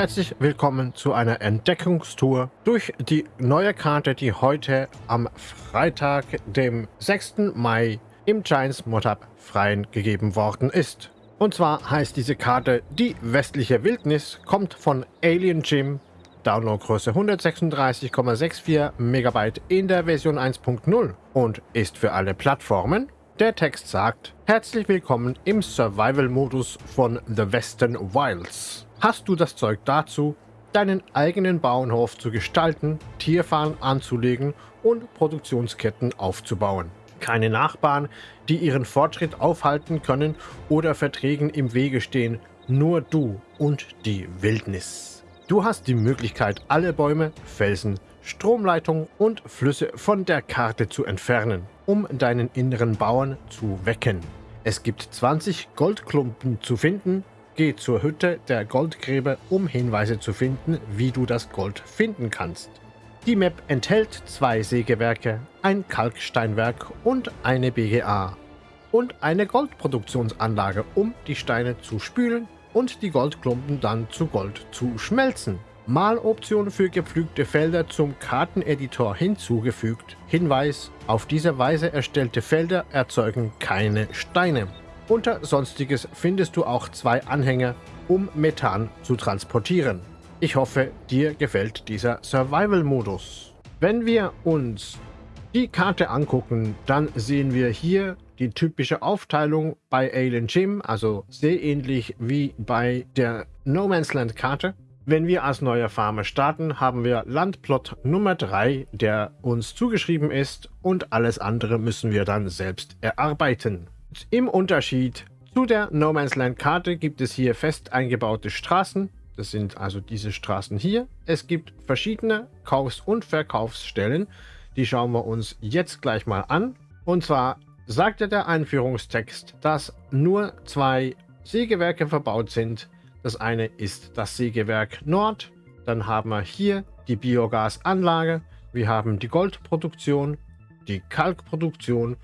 Herzlich willkommen zu einer Entdeckungstour durch die neue Karte, die heute am Freitag, dem 6. Mai im Giants Modab freien gegeben worden ist. Und zwar heißt diese Karte Die westliche Wildnis, kommt von Alien Gym, Downloadgröße 136,64 MB in der Version 1.0 und ist für alle Plattformen. Der Text sagt, herzlich willkommen im Survival-Modus von The Western Wilds. Hast du das Zeug dazu, deinen eigenen Bauernhof zu gestalten, Tierfarmen anzulegen und Produktionsketten aufzubauen? Keine Nachbarn, die ihren Fortschritt aufhalten können oder Verträgen im Wege stehen, nur du und die Wildnis. Du hast die Möglichkeit, alle Bäume, Felsen, Stromleitungen und Flüsse von der Karte zu entfernen, um deinen inneren Bauern zu wecken. Es gibt 20 Goldklumpen zu finden, Geh zur Hütte der Goldgräber, um Hinweise zu finden, wie du das Gold finden kannst. Die Map enthält zwei Sägewerke, ein Kalksteinwerk und eine BGA. Und eine Goldproduktionsanlage, um die Steine zu spülen und die Goldklumpen dann zu Gold zu schmelzen. Maloption für gepflügte Felder zum Karteneditor hinzugefügt. Hinweis, auf diese Weise erstellte Felder erzeugen keine Steine. Unter Sonstiges findest du auch zwei Anhänger, um Methan zu transportieren. Ich hoffe, dir gefällt dieser Survival-Modus. Wenn wir uns die Karte angucken, dann sehen wir hier die typische Aufteilung bei Alien Gym, also sehr ähnlich wie bei der No Man's Land Karte. Wenn wir als neuer Farmer starten, haben wir Landplot Nummer 3, der uns zugeschrieben ist und alles andere müssen wir dann selbst erarbeiten. Im Unterschied zu der No Man's Land Karte gibt es hier fest eingebaute Straßen. Das sind also diese Straßen hier. Es gibt verschiedene Kaufs- und Verkaufsstellen. Die schauen wir uns jetzt gleich mal an. Und zwar sagte der Einführungstext, dass nur zwei Sägewerke verbaut sind. Das eine ist das Sägewerk Nord. Dann haben wir hier die Biogasanlage. Wir haben die Goldproduktion, die Kalkproduktion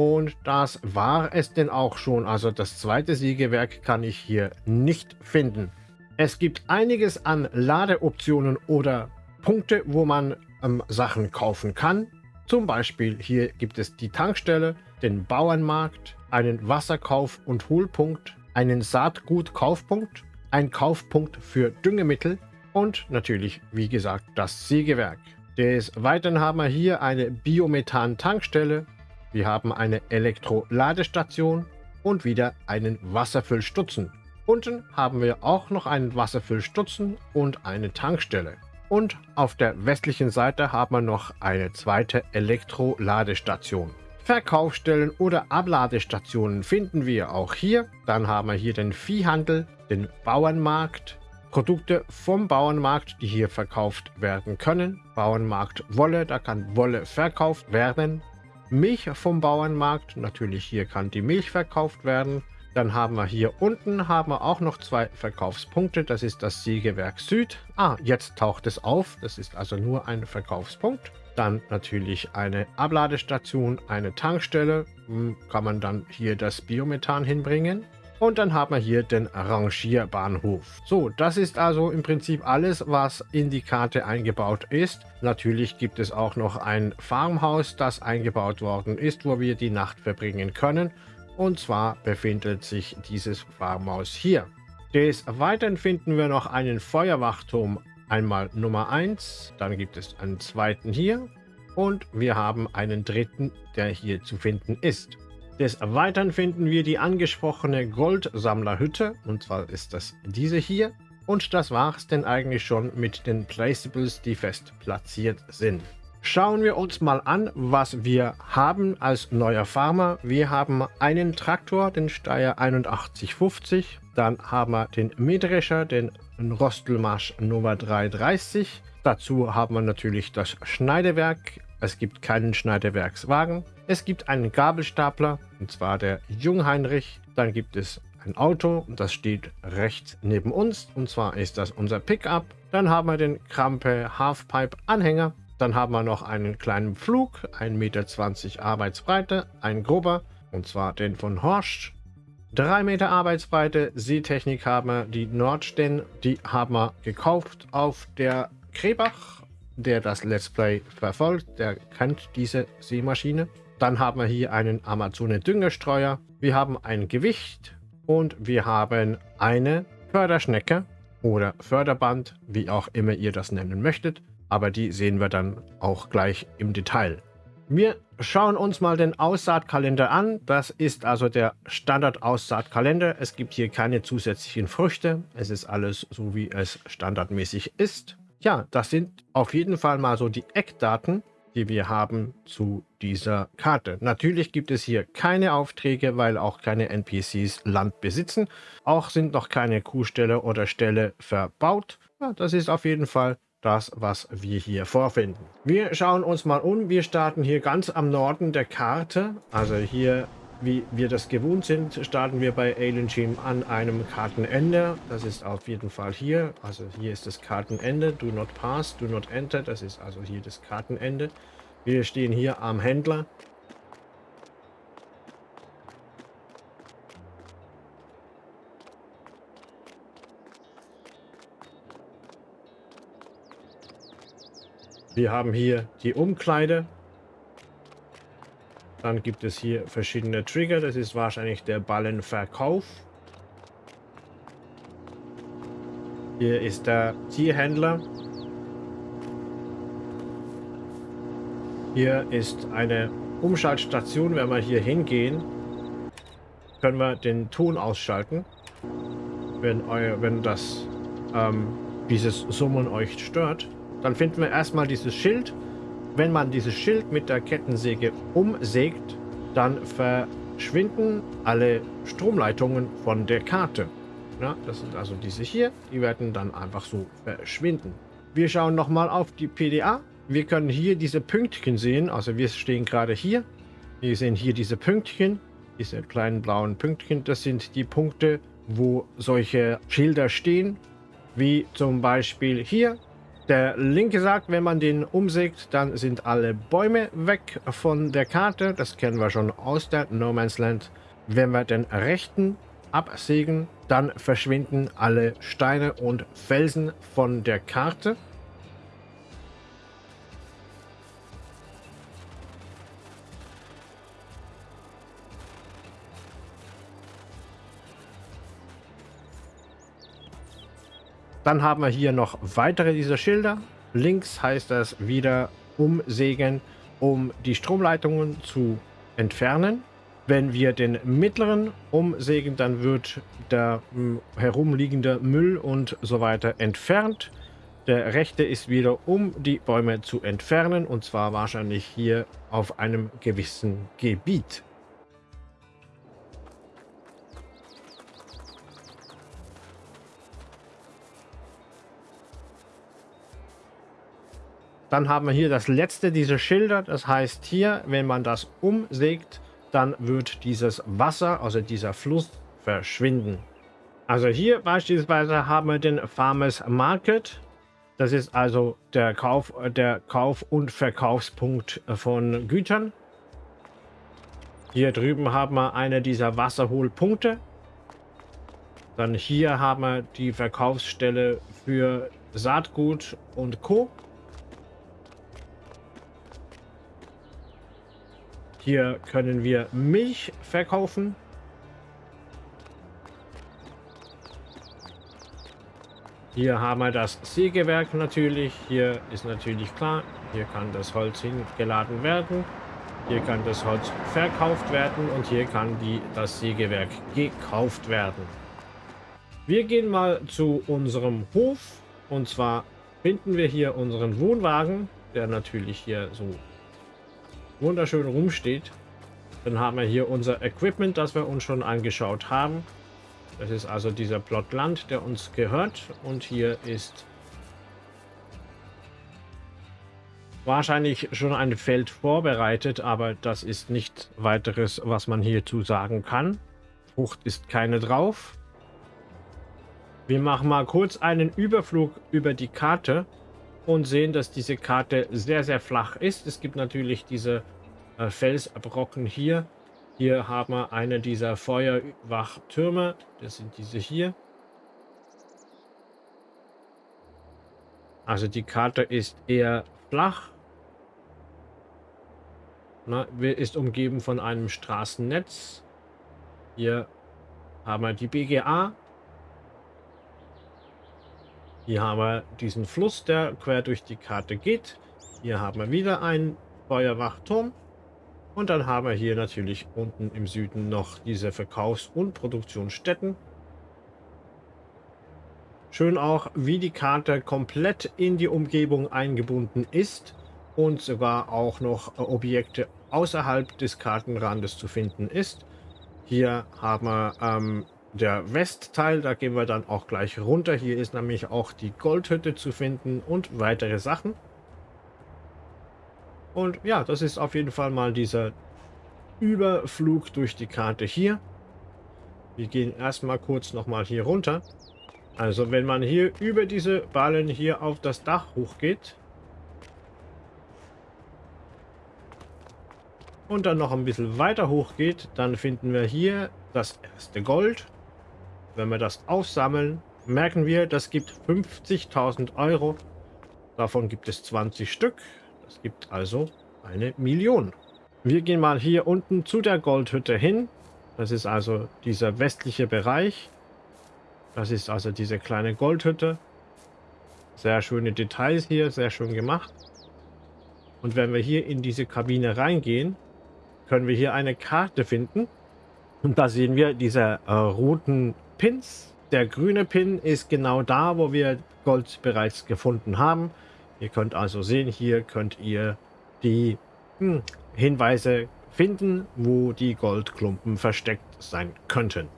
und das war es denn auch schon. Also das zweite Sägewerk kann ich hier nicht finden. Es gibt einiges an Ladeoptionen oder Punkte, wo man ähm, Sachen kaufen kann. Zum Beispiel hier gibt es die Tankstelle, den Bauernmarkt, einen Wasserkauf- und Hohlpunkt, einen Saatgutkaufpunkt, einen Kaufpunkt für Düngemittel und natürlich, wie gesagt, das Sägewerk. Des Weiteren haben wir hier eine Biomethan-Tankstelle, wir haben eine Elektroladestation und wieder einen Wasserfüllstutzen. Unten haben wir auch noch einen Wasserfüllstutzen und eine Tankstelle. Und auf der westlichen Seite haben wir noch eine zweite Elektroladestation. Verkaufsstellen oder Abladestationen finden wir auch hier. Dann haben wir hier den Viehhandel, den Bauernmarkt, Produkte vom Bauernmarkt, die hier verkauft werden können. Bauernmarkt Wolle, da kann Wolle verkauft werden. Milch vom Bauernmarkt. Natürlich hier kann die Milch verkauft werden. Dann haben wir hier unten haben wir auch noch zwei Verkaufspunkte. Das ist das Sägewerk Süd. Ah, jetzt taucht es auf. Das ist also nur ein Verkaufspunkt. Dann natürlich eine Abladestation, eine Tankstelle. Hm, kann man dann hier das Biomethan hinbringen. Und dann haben wir hier den Rangierbahnhof. So, das ist also im Prinzip alles, was in die Karte eingebaut ist. Natürlich gibt es auch noch ein Farmhaus, das eingebaut worden ist, wo wir die Nacht verbringen können. Und zwar befindet sich dieses Farmhaus hier. Des Weiteren finden wir noch einen Feuerwachturm, einmal Nummer 1, dann gibt es einen zweiten hier und wir haben einen dritten, der hier zu finden ist. Des Weiteren finden wir die angesprochene Goldsammlerhütte, und zwar ist das diese hier. Und das war es denn eigentlich schon mit den Placeables, die fest platziert sind. Schauen wir uns mal an, was wir haben als neuer Farmer. Wir haben einen Traktor, den Steyr 8150. Dann haben wir den Mähdrescher, den Rostelmarsch Nummer 330. Dazu haben wir natürlich das Schneidewerk. Es gibt keinen Schneidewerkswagen. Es gibt einen Gabelstapler, und zwar der Jungheinrich. Dann gibt es ein Auto, das steht rechts neben uns, und zwar ist das unser Pickup. Dann haben wir den Krampe Halfpipe Anhänger. Dann haben wir noch einen kleinen Flug, 1,20 Meter Arbeitsbreite, ein grober, und zwar den von Horsch. 3 Meter Arbeitsbreite Seetechnik haben wir die Nordsten, die haben wir gekauft auf der Krebach, der das Let's Play verfolgt, der kennt diese Seemaschine. Dann haben wir hier einen Amazone Düngestreuer, wir haben ein Gewicht und wir haben eine Förderschnecke oder Förderband, wie auch immer ihr das nennen möchtet. Aber die sehen wir dann auch gleich im Detail. Wir schauen uns mal den Aussaatkalender an. Das ist also der Standard-Aussaatkalender. Es gibt hier keine zusätzlichen Früchte. Es ist alles so, wie es standardmäßig ist. Ja, das sind auf jeden Fall mal so die Eckdaten, die wir haben zu dieser Karte. Natürlich gibt es hier keine Aufträge, weil auch keine NPCs Land besitzen. Auch sind noch keine Kuhställe oder Ställe verbaut. Ja, das ist auf jeden Fall das, was wir hier vorfinden. Wir schauen uns mal um. Wir starten hier ganz am Norden der Karte. Also hier, wie wir das gewohnt sind, starten wir bei Alien Gym an einem Kartenende. Das ist auf jeden Fall hier. Also hier ist das Kartenende. Do not pass, do not enter. Das ist also hier das Kartenende. Wir stehen hier am Händler. Wir haben hier die Umkleide. Dann gibt es hier verschiedene Trigger. Das ist wahrscheinlich der Ballenverkauf. Hier ist der Tierhändler. Hier ist eine Umschaltstation. Wenn wir hier hingehen, können wir den Ton ausschalten. Wenn, euer, wenn das ähm, dieses Summen euch stört. Dann finden wir erstmal dieses Schild. Wenn man dieses Schild mit der Kettensäge umsägt, dann verschwinden alle Stromleitungen von der Karte. Ja, das sind also diese hier. Die werden dann einfach so verschwinden. Wir schauen nochmal auf die PDA. Wir können hier diese Pünktchen sehen. Also wir stehen gerade hier. Wir sehen hier diese Pünktchen. Diese kleinen blauen Pünktchen. Das sind die Punkte, wo solche Schilder stehen. Wie zum Beispiel hier der linke sagt, wenn man den umsägt, dann sind alle Bäume weg von der Karte. Das kennen wir schon aus der No Man's Land. Wenn wir den rechten absägen, dann verschwinden alle Steine und Felsen von der Karte. Dann haben wir hier noch weitere dieser Schilder. Links heißt das wieder umsägen, um die Stromleitungen zu entfernen. Wenn wir den mittleren umsägen, dann wird der hm, herumliegende Müll und so weiter entfernt. Der rechte ist wieder, um die Bäume zu entfernen und zwar wahrscheinlich hier auf einem gewissen Gebiet. Dann haben wir hier das letzte dieser Schilder. Das heißt hier, wenn man das umsägt, dann wird dieses Wasser, also dieser Fluss, verschwinden. Also hier beispielsweise haben wir den Farmers Market. Das ist also der Kauf, der Kauf- und Verkaufspunkt von Gütern. Hier drüben haben wir eine dieser Wasserholpunkte. Dann hier haben wir die Verkaufsstelle für Saatgut und Co. Hier können wir Milch verkaufen. Hier haben wir das Sägewerk natürlich. Hier ist natürlich klar, hier kann das Holz hingeladen werden. Hier kann das Holz verkauft werden und hier kann die, das Sägewerk gekauft werden. Wir gehen mal zu unserem Hof und zwar finden wir hier unseren Wohnwagen, der natürlich hier so wunderschön rumsteht. Dann haben wir hier unser Equipment, das wir uns schon angeschaut haben. Das ist also dieser Plot Land, der uns gehört. Und hier ist wahrscheinlich schon ein Feld vorbereitet, aber das ist nicht weiteres, was man hierzu sagen kann. Frucht ist keine drauf. Wir machen mal kurz einen Überflug über die Karte und sehen, dass diese Karte sehr, sehr flach ist. Es gibt natürlich diese äh, Felsbrocken hier, Hier haben wir eine dieser Feuerwachtürme. Das sind diese hier. Also die Karte ist eher flach. Na, ist umgeben von einem Straßennetz. Hier haben wir die BGA. Hier haben wir diesen Fluss, der quer durch die Karte geht. Hier haben wir wieder einen Feuerwachturm. Und dann haben wir hier natürlich unten im Süden noch diese Verkaufs- und Produktionsstätten. Schön auch, wie die Karte komplett in die Umgebung eingebunden ist und sogar auch noch Objekte außerhalb des Kartenrandes zu finden ist. Hier haben wir ähm, der Westteil, da gehen wir dann auch gleich runter. Hier ist nämlich auch die Goldhütte zu finden und weitere Sachen. Und ja, das ist auf jeden Fall mal dieser Überflug durch die Karte hier. Wir gehen erstmal kurz nochmal hier runter. Also wenn man hier über diese Ballen hier auf das Dach hochgeht und dann noch ein bisschen weiter hochgeht, dann finden wir hier das erste Gold. Wenn wir das aufsammeln, merken wir, das gibt 50.000 Euro. Davon gibt es 20 Stück. Das gibt also eine Million. Wir gehen mal hier unten zu der Goldhütte hin. Das ist also dieser westliche Bereich. Das ist also diese kleine Goldhütte. Sehr schöne Details hier, sehr schön gemacht. Und wenn wir hier in diese Kabine reingehen, können wir hier eine Karte finden. Und da sehen wir diese äh, roten Pins. Der grüne Pin ist genau da, wo wir Gold bereits gefunden haben. Ihr könnt also sehen, hier könnt ihr die hm, Hinweise finden, wo die Goldklumpen versteckt sein könnten.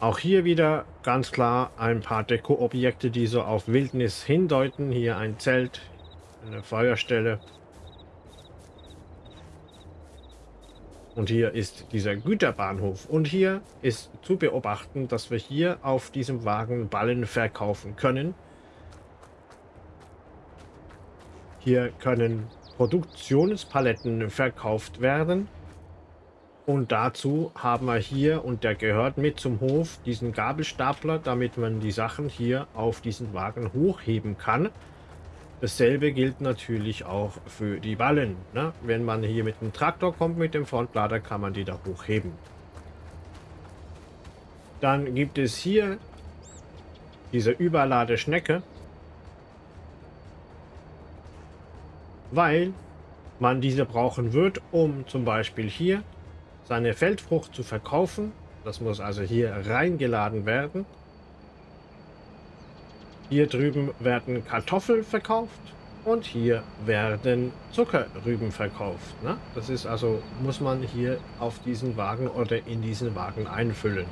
Auch hier wieder ganz klar ein paar Deko-Objekte, die so auf Wildnis hindeuten. Hier ein Zelt, eine Feuerstelle. Und hier ist dieser Güterbahnhof. Und hier ist zu beobachten, dass wir hier auf diesem Wagen Ballen verkaufen können. Hier können Produktionspaletten verkauft werden. Und dazu haben wir hier, und der gehört mit zum Hof, diesen Gabelstapler, damit man die Sachen hier auf diesen Wagen hochheben kann. Dasselbe gilt natürlich auch für die Ballen. Ne? Wenn man hier mit dem Traktor kommt, mit dem Frontlader, kann man die da hochheben. Dann gibt es hier diese Überladeschnecke, weil man diese brauchen wird, um zum Beispiel hier seine Feldfrucht zu verkaufen. Das muss also hier reingeladen werden. Hier drüben werden Kartoffeln verkauft und hier werden Zuckerrüben verkauft. Ne? Das ist also, muss man hier auf diesen Wagen oder in diesen Wagen einfüllen.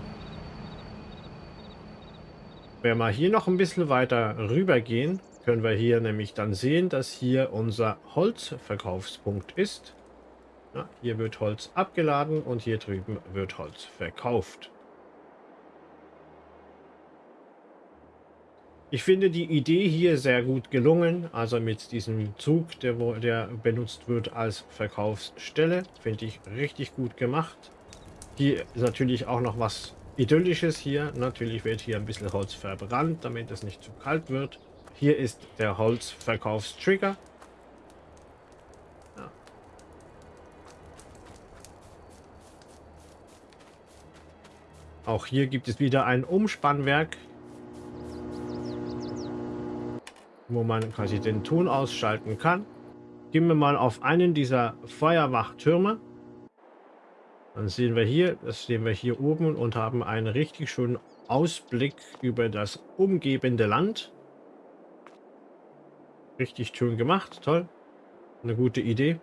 Wenn wir hier noch ein bisschen weiter rüber gehen, können wir hier nämlich dann sehen, dass hier unser Holzverkaufspunkt ist. Ja, hier wird Holz abgeladen und hier drüben wird Holz verkauft. Ich finde die Idee hier sehr gut gelungen, also mit diesem Zug, der, der benutzt wird als Verkaufsstelle, finde ich richtig gut gemacht. Hier ist natürlich auch noch was Idyllisches hier. Natürlich wird hier ein bisschen Holz verbrannt, damit es nicht zu kalt wird. Hier ist der Holzverkaufstrigger. Auch hier gibt es wieder ein Umspannwerk, wo man quasi den Ton ausschalten kann. Gehen wir mal auf einen dieser Feuerwachtürme. Dann sehen wir hier, das sehen wir hier oben und haben einen richtig schönen Ausblick über das umgebende Land. Richtig schön gemacht, toll. Eine gute Idee.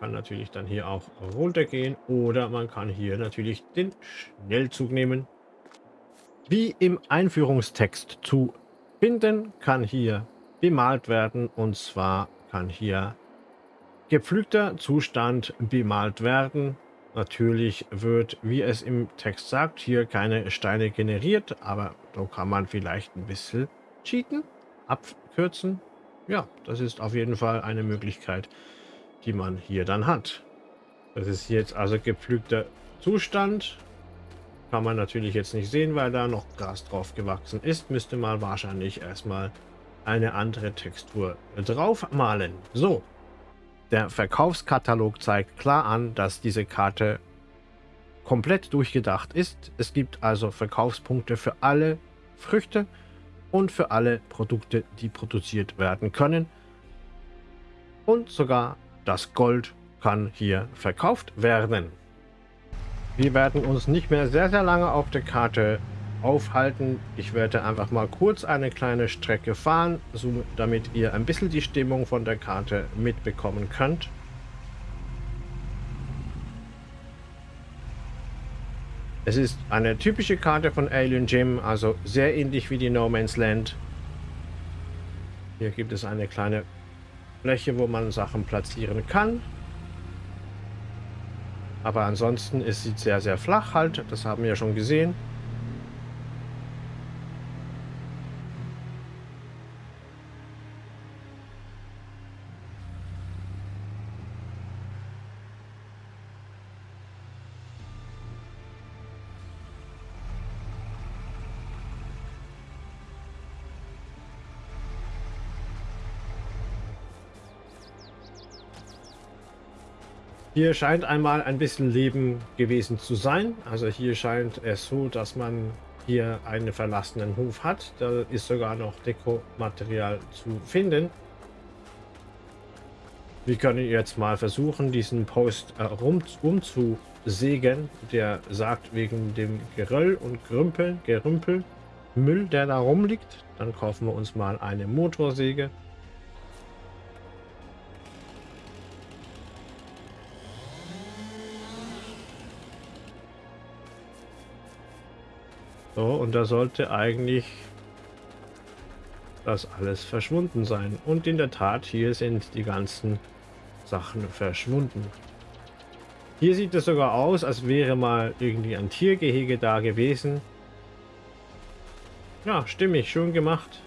Man kann natürlich dann hier auch runtergehen oder man kann hier natürlich den Schnellzug nehmen. Wie im Einführungstext zu finden, kann hier bemalt werden und zwar kann hier gepflügter Zustand bemalt werden. Natürlich wird, wie es im Text sagt, hier keine Steine generiert, aber da kann man vielleicht ein bisschen cheaten, abkürzen. Ja, das ist auf jeden Fall eine Möglichkeit. die man hier dann hat. Das ist jetzt also gepflügter Zustand. Kann man natürlich jetzt nicht sehen, weil da noch Gras drauf gewachsen ist. Müsste man wahrscheinlich erstmal eine andere Textur drauf malen. So, der Verkaufskatalog zeigt klar an, dass diese Karte komplett durchgedacht ist. Es gibt also Verkaufspunkte für alle Früchte und für alle Produkte, die produziert werden können. Und sogar das Gold kann hier verkauft werden. Wir werden uns nicht mehr sehr, sehr lange auf der Karte aufhalten. Ich werde einfach mal kurz eine kleine Strecke fahren, so, damit ihr ein bisschen die Stimmung von der Karte mitbekommen könnt. Es ist eine typische Karte von Alien Gym, also sehr ähnlich wie die No Man's Land. Hier gibt es eine kleine Fläche, wo man Sachen platzieren kann. Aber ansonsten ist sie sehr, sehr flach halt. Das haben wir ja schon gesehen. Hier scheint einmal ein bisschen Leben gewesen zu sein. Also hier scheint es so, dass man hier einen verlassenen Hof hat. Da ist sogar noch Dekomaterial zu finden. Wir können jetzt mal versuchen, diesen Post äh, rum, umzusägen. Der sagt wegen dem Geröll und Grümpel, Gerümpel, Müll, der da rumliegt. Dann kaufen wir uns mal eine Motorsäge. So, und da sollte eigentlich das alles verschwunden sein. Und in der Tat, hier sind die ganzen Sachen verschwunden. Hier sieht es sogar aus, als wäre mal irgendwie ein Tiergehege da gewesen. Ja, stimmig, schön gemacht.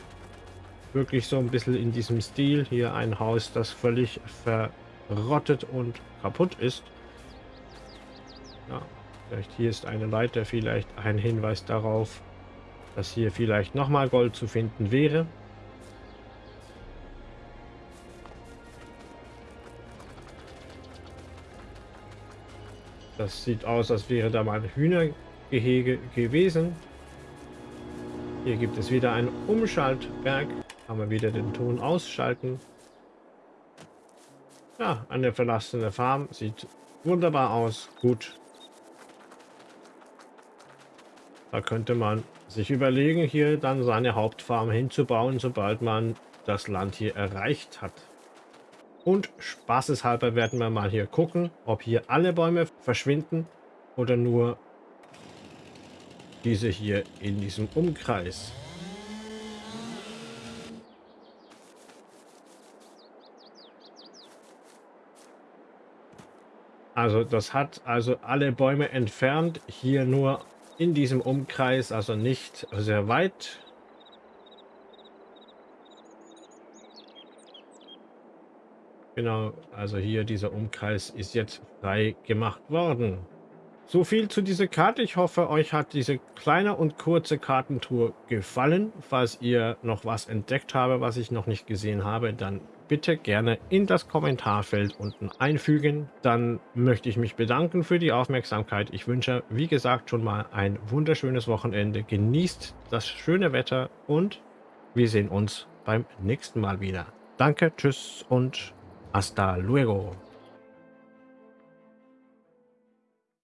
Wirklich so ein bisschen in diesem Stil. Hier ein Haus, das völlig verrottet und kaputt ist. Ja, Vielleicht hier ist eine Leiter, vielleicht ein Hinweis darauf, dass hier vielleicht nochmal Gold zu finden wäre. Das sieht aus, als wäre da mal ein Hühnergehege gewesen. Hier gibt es wieder einen Umschaltberg. Kann man wieder den Ton ausschalten. Ja, eine verlassene Farm. Sieht wunderbar aus. Gut. Da könnte man sich überlegen, hier dann seine Hauptfarm hinzubauen, sobald man das Land hier erreicht hat. Und spaßeshalber werden wir mal hier gucken, ob hier alle Bäume verschwinden oder nur diese hier in diesem Umkreis. Also das hat also alle Bäume entfernt, hier nur in diesem Umkreis, also nicht sehr weit. Genau, also hier dieser Umkreis ist jetzt frei gemacht worden. So viel zu dieser Karte. Ich hoffe, euch hat diese kleine und kurze Kartentour gefallen. Falls ihr noch was entdeckt habe, was ich noch nicht gesehen habe, dann bitte gerne in das Kommentarfeld unten einfügen. Dann möchte ich mich bedanken für die Aufmerksamkeit. Ich wünsche, wie gesagt, schon mal ein wunderschönes Wochenende. Genießt das schöne Wetter und wir sehen uns beim nächsten Mal wieder. Danke, tschüss und hasta luego.